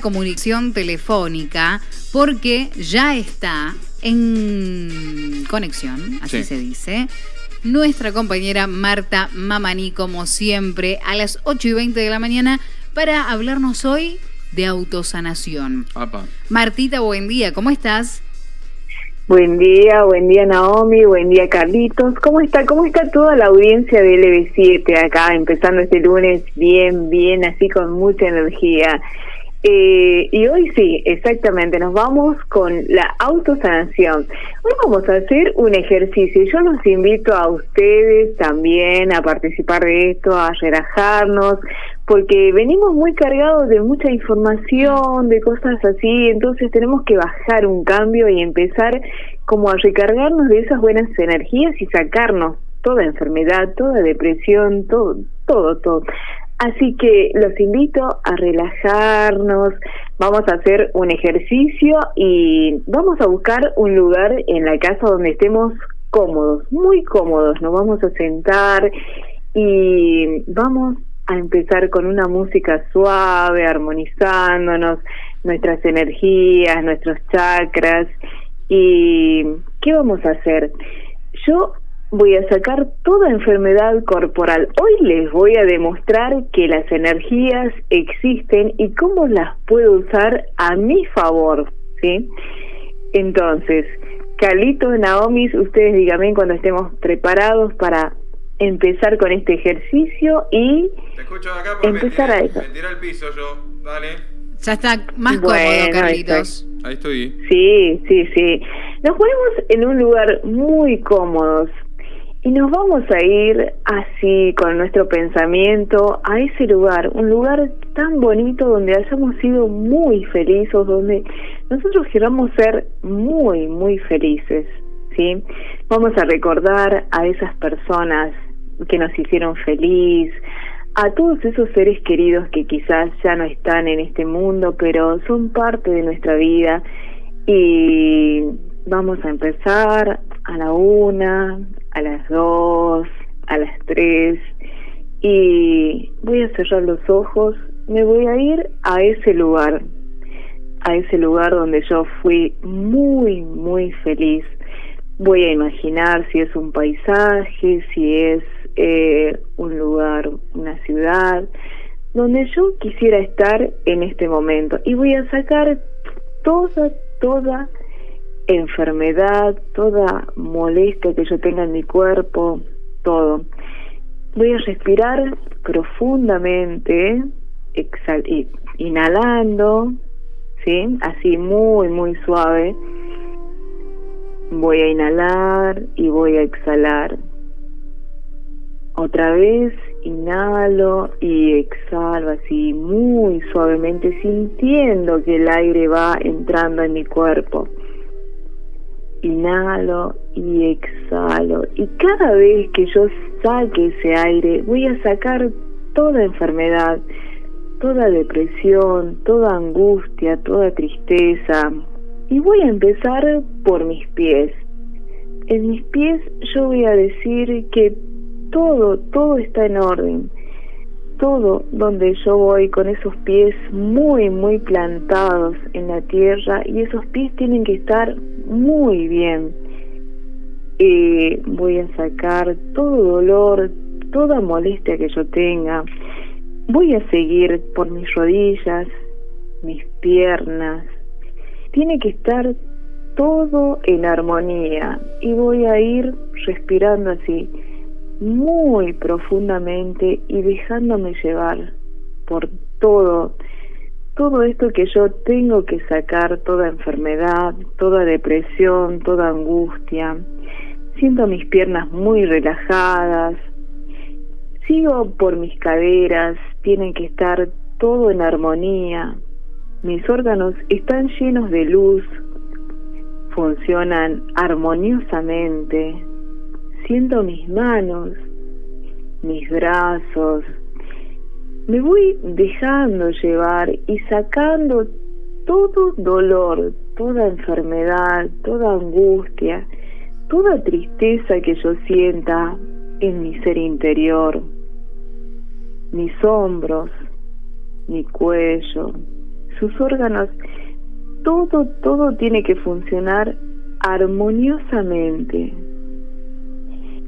comunicación telefónica porque ya está en conexión, así Sí. se dice, nuestra compañera Marta Mamani, como siempre, a las 8 y 20 de la mañana para hablarnos hoy de autosanación. Apa. Martita, buen día, ¿cómo estás? Buen día, buen día Naomi, buen día Carlitos. ¿Cómo está? ¿Cómo está toda la audiencia de LB7 acá, empezando este lunes bien, bien, así con mucha energía? Eh, y hoy sí, exactamente, nos vamos con la autosanación. Hoy vamos a hacer un ejercicio. Yo los invito a ustedes también a participar de esto, a relajarnos, porque venimos muy cargados de mucha información, de cosas así, entonces tenemos que bajar un cambio y empezar como a recargarnos de esas buenas energías y sacarnos toda enfermedad, toda depresión, todo, todo, todo. Así que los invito a relajarnos, vamos a hacer un ejercicio y vamos a buscar un lugar en la casa donde estemos cómodos, muy cómodos, nos vamos a sentar y vamos a empezar con una música suave, armonizándonos nuestras energías, nuestros chakras. ¿Y qué vamos a hacer? Yo voy a sacar toda enfermedad corporal. Hoy les voy a demostrar que las energías existen y cómo las puedo usar a mi favor, ¿sí? Entonces, Carlitos, Naomi, ustedes díganme cuando estemos preparados para empezar con este ejercicio y Te escucho de acá porque Empezar me, a eso. me tiré al piso yo. Dale. Ya está más Bueno, cómodo, Carlitos. Ahí estoy. Sí, sí, sí. Nos ponemos en un lugar muy cómodos y nos vamos a ir así con nuestro pensamiento a ese lugar, un lugar tan bonito donde hayamos sido muy felices, donde nosotros queramos ser muy, muy felices, ¿sí? Vamos a recordar a esas personas que nos hicieron feliz, a todos esos seres queridos que quizás ya no están en este mundo, pero son parte de nuestra vida y vamos a empezar a la una, a las dos, a las tres y voy a cerrar los ojos, me voy a ir a ese lugar, a ese lugar donde yo fui muy, muy feliz. Voy a imaginar si es un paisaje, si es eh, un lugar, una ciudad, donde yo quisiera estar en este momento. Y voy a sacar toda, toda enfermedad, toda molestia que yo tenga en mi cuerpo, todo. Voy a respirar profundamente, inhalando, ¿sí? Así muy, muy suave. Voy a inhalar y voy a exhalar. Otra vez inhalo y exhalo así muy suavemente, sintiendo que el aire va entrando en mi cuerpo. Inhalo y exhalo. Y cada vez que yo saque ese aire, voy a sacar toda enfermedad, toda depresión, toda angustia, toda tristeza. Y voy a empezar por mis pies. En mis pies yo voy a decir que todo, todo está en orden. Todo donde yo voy con esos pies muy, muy plantados en la tierra y esos pies tienen que estar muy bien. Eh, voy a sacar todo dolor, toda molestia que yo tenga. Voy a seguir por mis rodillas, mis piernas. Tiene que estar todo en armonía y voy a ir respirando así muy profundamente y dejándome llevar por todo todo esto que yo tengo que sacar toda enfermedad, toda depresión, toda angustia. Siento mis piernas muy relajadas. Sigo por mis caderas, tienen que estar todo en armonía. Mis órganos están llenos de luz, funcionan armoniosamente. Siento mis manos, mis brazos. Me voy dejando llevar y sacando todo dolor, toda enfermedad, toda angustia, toda tristeza que yo sienta en mi ser interior. Mis hombros, mi cuello, sus órganos, todo, todo tiene que funcionar armoniosamente.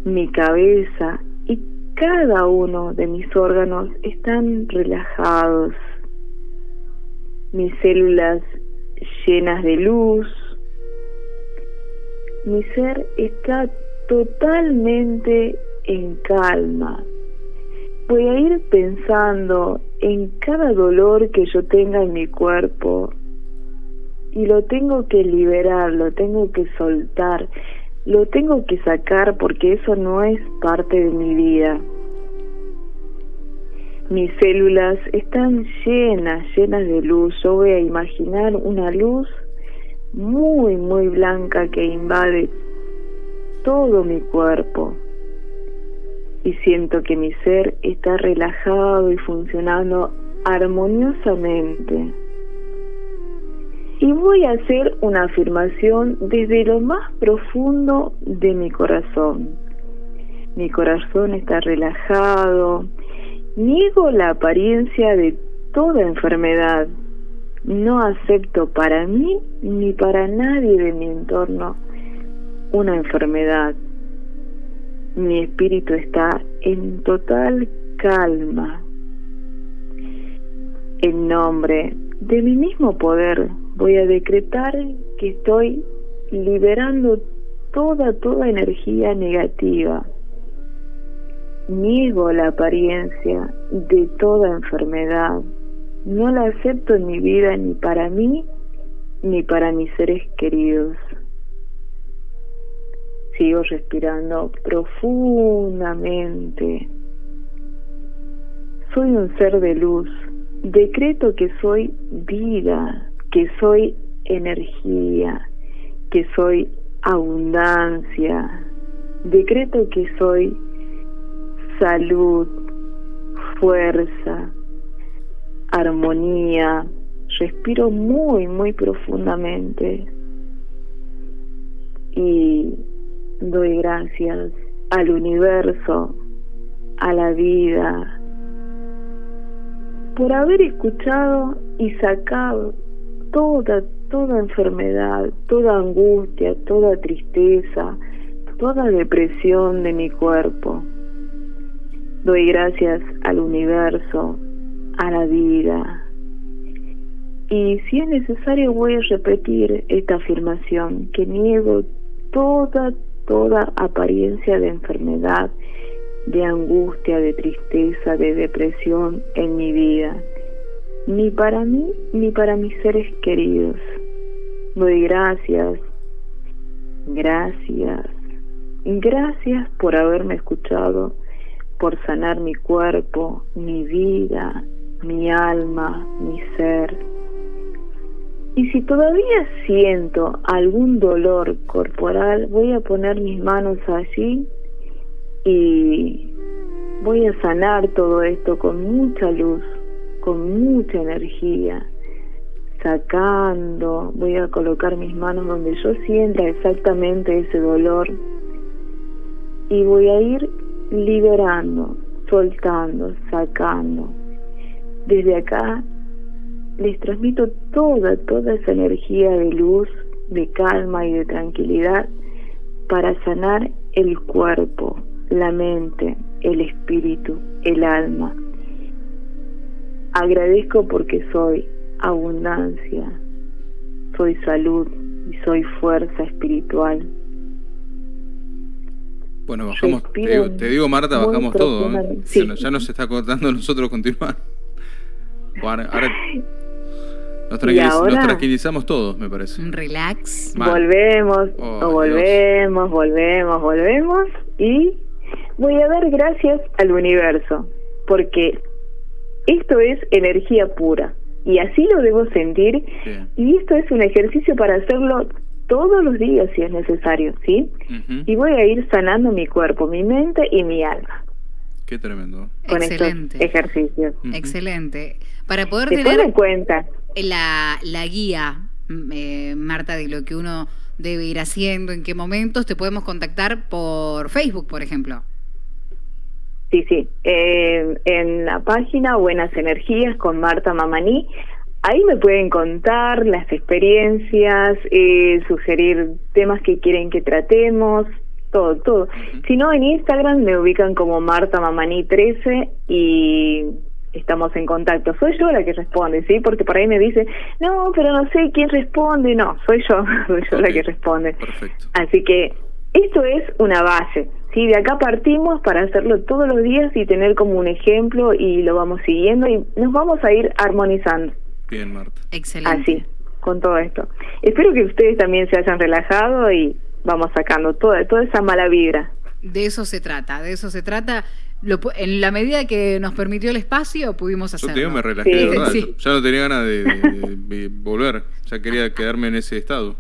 Mi cabeza y cada uno de mis órganos están relajados. Mis células llenas de luz. Mi ser está totalmente en calma. Voy a ir pensando en cada dolor que yo tenga en mi cuerpo y lo tengo que liberar, lo tengo que soltar, lo tengo que sacar porque eso no es parte de mi vida. Mis células están llenas, llenas de luz. Yo voy a imaginar una luz muy, muy blanca que invade todo mi cuerpo. Y siento que mi ser está relajado y funcionando armoniosamente. Y voy a hacer una afirmación desde lo más profundo de mi corazón. Mi corazón está relajado. Niego la apariencia de toda enfermedad. No acepto para mí ni para nadie de mi entorno una enfermedad. Mi espíritu está en total calma. En nombre de mi mismo poder voy a decretar que estoy liberando toda, toda energía negativa. Niego la apariencia de toda enfermedad. No la acepto en mi vida ni para mí ni para mis seres queridos. Sigo respirando profundamente. Soy un ser de luz. Decreto que soy vida, que soy energía, que soy abundancia. Decreto que soy salud, fuerza, armonía. Respiro muy, muy profundamente. Y doy gracias al universo, a la vida, por haber escuchado y sacado toda, toda enfermedad, toda angustia, toda tristeza, toda depresión de mi cuerpo. Doy gracias al universo, a la vida. Y si es necesario voy a repetir esta afirmación, que niego toda, toda apariencia de enfermedad, de angustia, de tristeza, de depresión en mi vida, ni para mí ni para mis seres queridos. Doy gracias, gracias, gracias por haberme escuchado, por sanar mi cuerpo, mi vida, mi alma, mi ser y si todavía siento algún dolor corporal, voy a poner mis manos allí y voy a sanar todo esto con mucha luz, con mucha energía, sacando, voy a colocar mis manos donde yo sienta exactamente ese dolor y voy a ir liberando, soltando, sacando. Desde acá les transmito toda, toda esa energía de luz, de calma y de tranquilidad para sanar el cuerpo, la mente, el espíritu, el alma. Agradezco porque soy abundancia, soy salud y soy fuerza espiritual. Bueno, bajamos, te digo, Marta, bajamos todo. ¿eh? Ya, nos está cortando nosotros continuar. Ahora, nos, tranquilizamos todos, me parece. Un relax. Volvemos, oh, volvemos, volvemos, volvemos y voy a dar gracias al universo, porque esto es energía pura y así lo debo sentir y esto es un ejercicio para hacerlo todos los días si es necesario, ¿sí? Y voy a ir sanando mi cuerpo, mi mente y mi alma. Qué tremendo. Con Excelente. estos ejercicios. Excelente. Para poder tener en cuenta la, la guía, eh, Marta, de lo que uno debe ir haciendo, en qué momentos, te podemos contactar por Facebook, por ejemplo. Sí, sí. en la página Buenas Energías con Marta Mamaní, ahí me pueden contar las experiencias, eh, sugerir temas que quieren que tratemos, todo, todo. Si no, en Instagram me ubican como Marta Mamani 13 y estamos en contacto. Soy yo la que responde, ¿sí? Porque por ahí me dice, no, pero no sé quién responde. No, soy yo, soy yo la que responde. Perfecto. Así que esto es una base. Sí, de acá partimos para hacerlo todos los días y tener como un ejemplo y lo vamos siguiendo y nos vamos a ir armonizando. Bien, Marta. Excelente. Así, con todo esto. Espero que ustedes también se hayan relajado y vamos sacando toda, toda esa mala vibra. De eso se trata, de eso se trata. Lo, en la medida que nos permitió el espacio, pudimos hacerlo. Yo te me relajé, de verdad. Ya no tenía ganas de, volver. Ya quería quedarme en ese estado.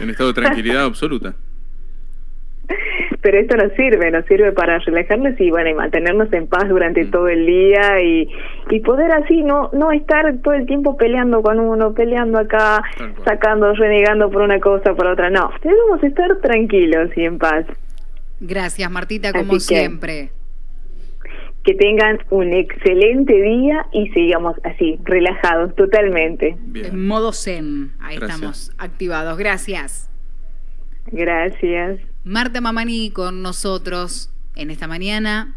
En estado de tranquilidad absoluta pero esto nos sirve, nos sirve para relajarnos y bueno, y mantenernos en paz durante mm. todo el día y, y poder así no no estar todo el tiempo peleando con uno, peleando acá, sacando, renegando por una cosa, por otra. No, debemos estar tranquilos y en paz. Gracias, Martita, como siempre. Que tengan un excelente día y sigamos así, relajados totalmente. En modo zen, ahí estamos activados. Gracias. Gracias. Marta Mamani con nosotros en esta mañana.